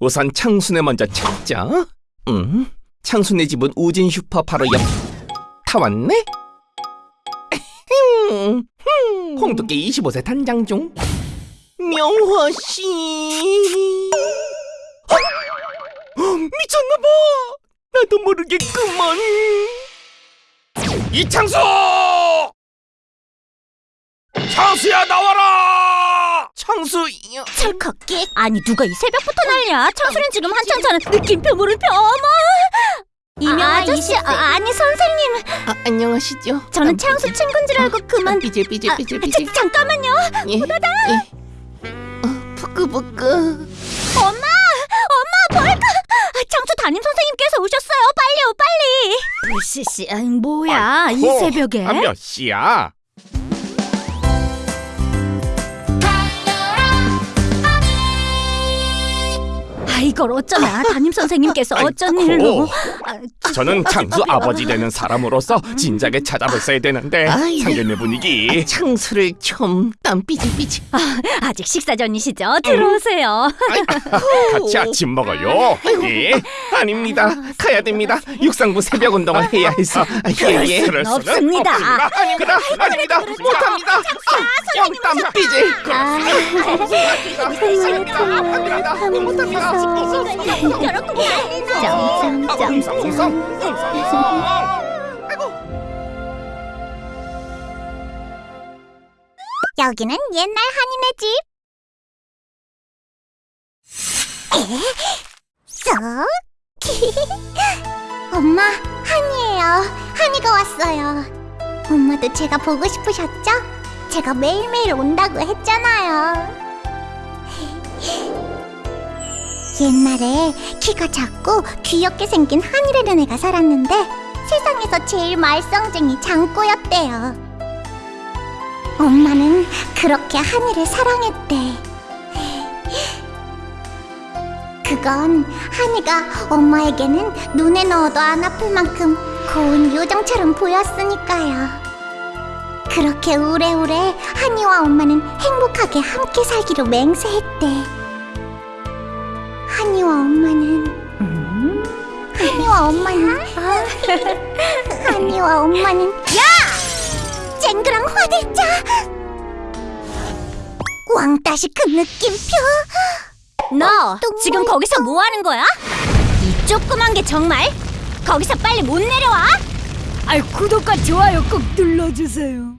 우선 창순에 먼저 찾자. 음, 창순의 집은 우진 슈퍼 바로 옆. 다 왔네? 음, 음. 홍두깨 25세 단장 중. 명화 씨. 어? 어, 미쳤나 봐. 나도 모르게 그만. 이창수! 창수야 나와라! 창수. 찰칵기 아니 누가 이 새벽부터 난리야 창수는 지금 한창 자는 느낌표 물음표 어머 이명 아, 아저씨. 아, 아니 선생님 아, 안녕하시죠? 저는 창수 친구인 줄 알고 그만 삐질 삐질 아, 삐질 삐질. 자, 잠깐만요 예. 예. 어, 부끄부끄. 엄마 엄마 뭘까 아, 창수 담임 선생님께서 오셨어요 빨리요 빨리 불씨씨 아이, 뭐야 이 아이고, 새벽에 아, 몇 시야? 이걸 어쩌나 담임 선생님께서 어쩐 아이고. 일로 아, 저는 창수 아버지 되는 사람으로서 진작에 찾아뵀어야 되는데. 상견례 분위기 창수를 좀 땀 삐질삐질 아 직 식사 전이시죠 들어오세요 같이 아침 먹어요. 예, 아닙니다. 가야 됩니다. 육상부 새벽 운동을 해야 해서 아, 예, 예. 수는 없습니다. 아닙니다. 아닙니다. 못합니다. 아, 영땀 삐질. 아, 아닙니다. 못합니다. 여기는 옛날 한인의 집. 쏙. 엄마, 한이에요. 한이가 왔어요. 엄마도 제가 보고 싶으셨죠? 제가 매일매일 온다고 했잖아요. 옛날에 키가 작고 귀엽게 생긴 한이라는 애가 살았는데 세상에서 제일 말썽쟁이 장꼬였대요. 엄마는 그렇게 한이를 사랑했대. 그건 한이가 엄마에게는 눈에 넣어도 안 아플 만큼 고운 요정처럼 보였으니까요. 그렇게 오래오래 한이와 엄마는 행복하게 함께 살기로 맹세했대. 한이와 엄마는? 한이와 엄마는? 한이와 엄마는? 야! 쨍그랑 화들짝! 왕따시 그 느낌표? 너 지금 거기서 뭐 하는 거야? 이 조그만 게 정말? 거기서 빨리 못 내려와? 아, 구독과 좋아요 꼭 눌러주세요.